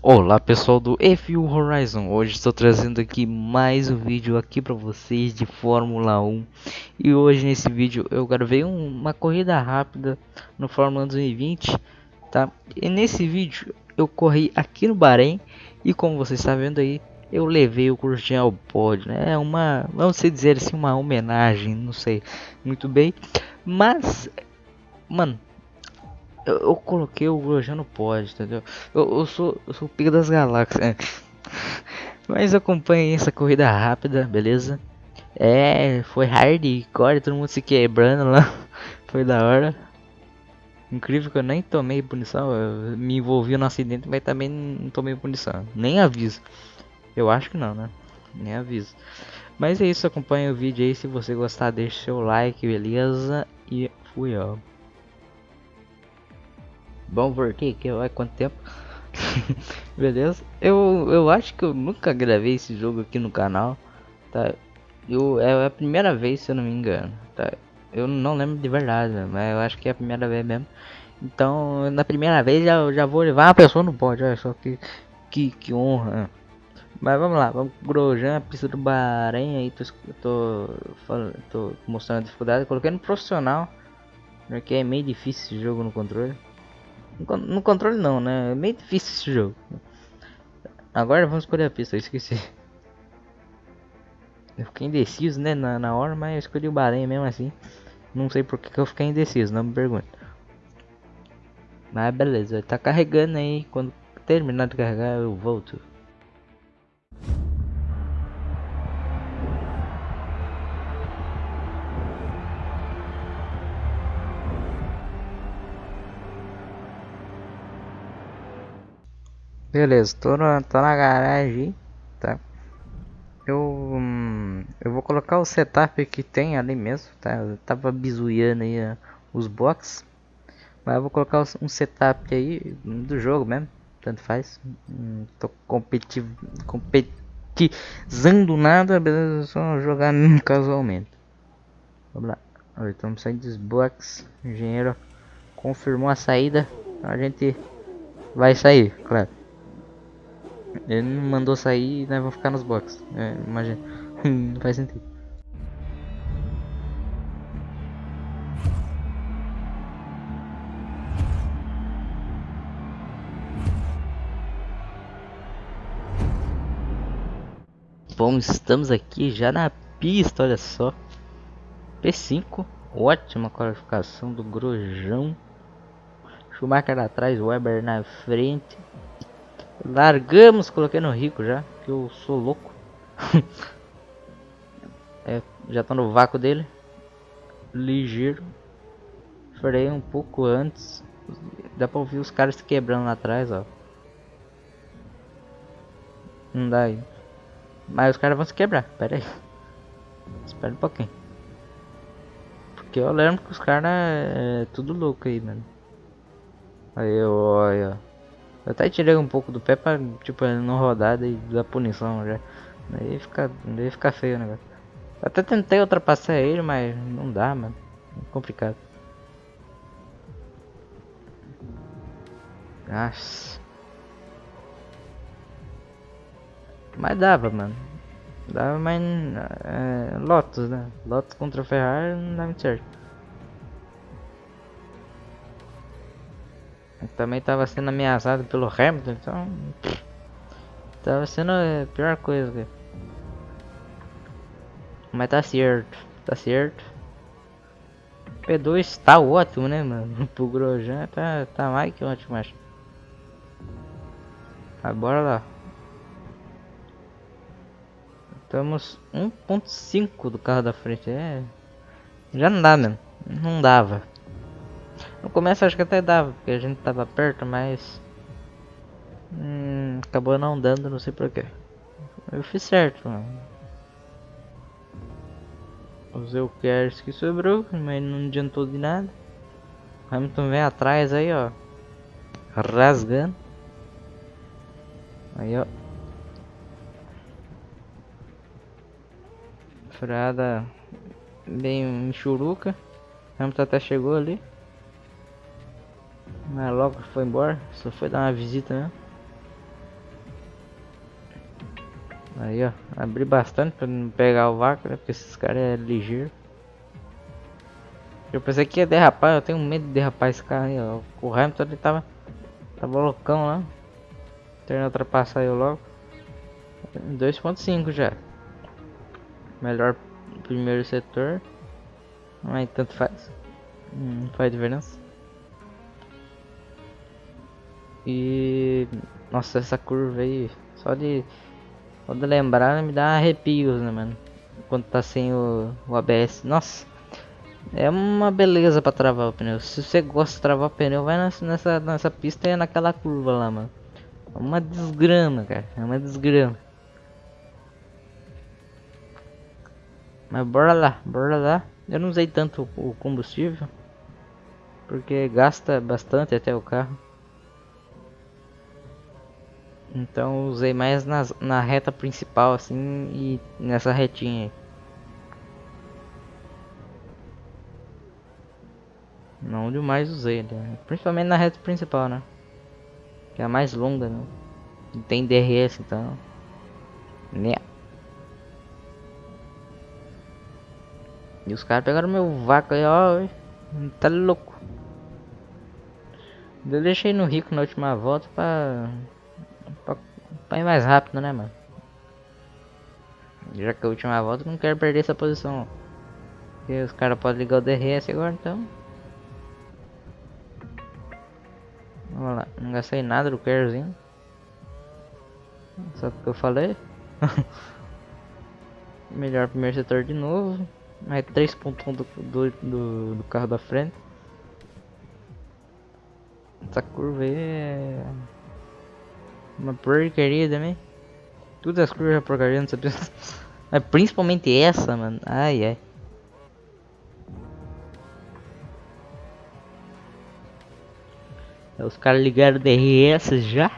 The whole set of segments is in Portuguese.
Olá pessoal do F1 Horizon, hoje estou trazendo aqui mais um vídeo aqui para vocês de Fórmula 1 E hoje nesse vídeo eu gravei um, uma corrida rápida no Fórmula 2020 tá? E nesse vídeo eu corri aqui no Bahrein e como você está vendo aí eu levei o Grosjean ao pódio, né? É uma, vamos dizer assim, uma homenagem, não sei muito bem Mas, mano, eu, eu coloquei o Grosjean no pódio, entendeu? Eu, eu, sou, eu sou o pico das galáxias. É. Mas acompanhe essa corrida rápida, beleza? É, foi hardcore, todo mundo se quebrando lá. Foi da hora. Incrível que eu nem tomei punição. Eu me envolvi no acidente, mas também não tomei punição. Nem aviso. Eu acho que não, né? Nem aviso. Mas é isso, acompanhe o vídeo aí. Se você gostar, deixe seu like, beleza? E fui, ó. Vamos voltar aqui, vai quanto tempo? Beleza? Eu, eu acho que eu nunca gravei esse jogo aqui no canal, tá? Eu, é a primeira vez, se eu não me engano, tá? Eu não lembro de verdade, mas eu acho que é a primeira vez mesmo. Então, na primeira vez já, já vou levar uma pessoa no pódio, olha só que, que, que honra. Mas vamos lá, vamos Grojan, pista do Bahrein aí, tô, tô, tô mostrando a dificuldade, coloquei no profissional, porque é meio difícil esse jogo no controle. No controle não, né? É meio difícil esse jogo. Agora vamos escolher a pista, eu esqueci. Eu fiquei indeciso, né, na, na hora, mas eu escolhi o Bahrein mesmo assim. Não sei por que, eu fiquei indeciso, não me pergunte. Mas beleza, tá carregando aí. Quando terminar de carregar, eu volto. Beleza, tô na, tô na garagem, tá? Eu, hum, eu vou colocar o setup que tem ali mesmo, tá? Eu tava bizuiando aí uh, os box, mas eu vou colocar um setup aí do jogo mesmo, tanto faz. Hum, tô competitivo, competizando nada, beleza? Só jogar casualmente. Vamos lá, estamos saindo dos box. Engenheiro confirmou a saída, a gente vai sair, claro. Ele não mandou sair e nós vamos ficar nos boxes. É, imagina. não faz sentido. Bom, estamos aqui já na pista, olha só. P5, ótima qualificação do Grojão. Schumacher atrás, Weber na frente. Largamos, coloquei no rico já, que eu sou louco. é, já tô no vácuo dele. Ligeiro. Freio um pouco antes. Dá pra ouvir os caras se quebrando lá atrás, ó. Não dá aí. Mas os caras vão se quebrar, pera aí. Espera um pouquinho. Porque eu lembro que os caras é, é tudo louco aí, mano. Aí, olha. Eu até tirei um pouco do pé pra, tipo, não rodar e dar punição já. Daí fica, daí fica feio o negócio. Até tentei ultrapassar ele, mas não dá, mano. É complicado. Nossa. Mas dava, mano. Dava, mas... É, Lotus, né? Lotus contra Ferrari não dá muito certo. Também estava sendo ameaçado pelo Hamilton, então estava sendo a pior coisa. Mas tá certo, tá certo. P2 está ótimo, né, mano? Pro Grosjean tá, tá mais que ótimo, acho. Mas bora lá. Estamos 1.5 do carro da frente, é... Já não dá, mano. Não dava. No começo acho que até dava, porque a gente tava perto, mas... Hum, acabou não dando, não sei porquê. Eu fiz certo, mano. Usei o Kers que sobrou, mas não adiantou de nada. Hamilton vem atrás aí, ó. Rasgando. Aí, ó. Freada bem churuca. Hamilton até chegou ali. Mas logo foi embora, só foi dar uma visita né? Aí, ó. Abri bastante pra não pegar o vácuo, né? Porque esses caras é ligeiro. Eu pensei que ia derrapar, eu tenho medo de derrapar esse carro aí, ó. O Hamilton ele tava. Tava loucão lá. Tentando ultrapassar eu logo. 2.5 já. Melhor primeiro setor. Mas tanto faz. Não faz diferença. E. Nossa, essa curva aí. Só de. Só de lembrar me dá arrepios, né, mano? Quando tá sem o, o ABS. Nossa. É uma beleza pra travar o pneu. Se você gosta de travar o pneu, vai nessa, nessa, pista e naquela curva lá, mano. É uma desgrama, cara. É uma desgrama. Mas bora lá, bora lá. Eu não usei tanto o combustível. Porque gasta bastante até o carro. Então usei mais nas, na reta principal assim e nessa retinha. Não onde mais usei, né? principalmente na reta principal, né? Que é a mais longa, né? E tem DRS, então. Né? E os caras pegaram meu vácuo aí, ó. Tá louco. Eu deixei no rico na última volta pra, ir mais rápido, né, mano? Já que a última volta não quero perder essa posição. Os caras podem ligar o DRS agora, então. Vamos lá, não gastei nada do carzinho. Só porque eu falei. Melhor primeiro setor de novo. Mais 3.1 do, do, do, do carro da frente. Essa curva aí é... Uma porcaria também. Todas as curvas é porcaria, não sabia. Mas principalmente essa, mano. Ai, ai. Os caras ligaram DRS já.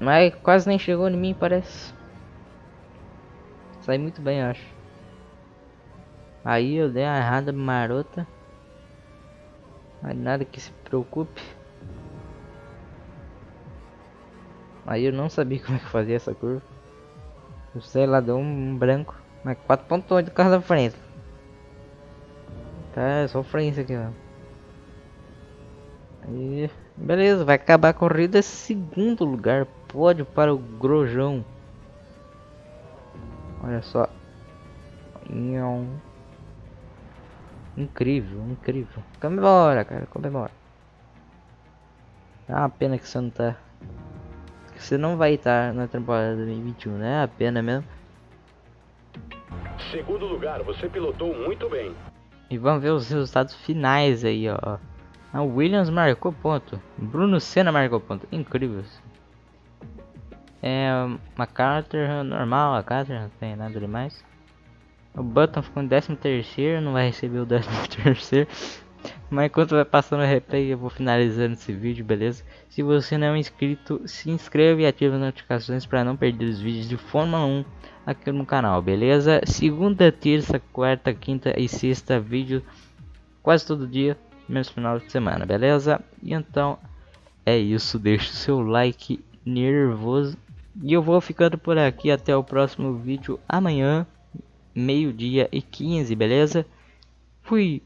Mas quase nem chegou em mim, parece. Sai muito bem, acho. Aí eu dei uma errada marota. Mas nada que se preocupe. Aí eu não sabia como é que fazia essa curva. Eu sei lá, deu um branco. Mas 4.8 do carro da frente. Tá, é sofrência aqui, ó. Beleza, vai acabar a corrida segundo lugar, pódio para o Grojão. Olha só. Incrível, incrível. Comemora, cara, comemora. É uma pena que você não tá. Você não vai estar na temporada 2021, né? É a pena mesmo. Segundo lugar, você pilotou muito bem. E vamos ver os resultados finais aí, ó. A Williams marcou ponto. Bruno Senna marcou ponto. Incrível. É uma Carter normal, a Carter não tem nada demais. O Button ficou em 13 terceiro, não vai receber o 13 terceiro. Mas enquanto vai passando o replay, eu vou finalizando esse vídeo, beleza? Se você não é inscrito, se inscreva e ative as notificações para não perder os vídeos de Fórmula 1 aqui no canal, beleza? Segunda, terça, quarta, quinta e sexta vídeo quase todo dia menos final de semana, beleza? E então é isso, deixa o seu like nervoso e eu vou ficando por aqui até o próximo vídeo amanhã, meio dia e 15, beleza? Fui!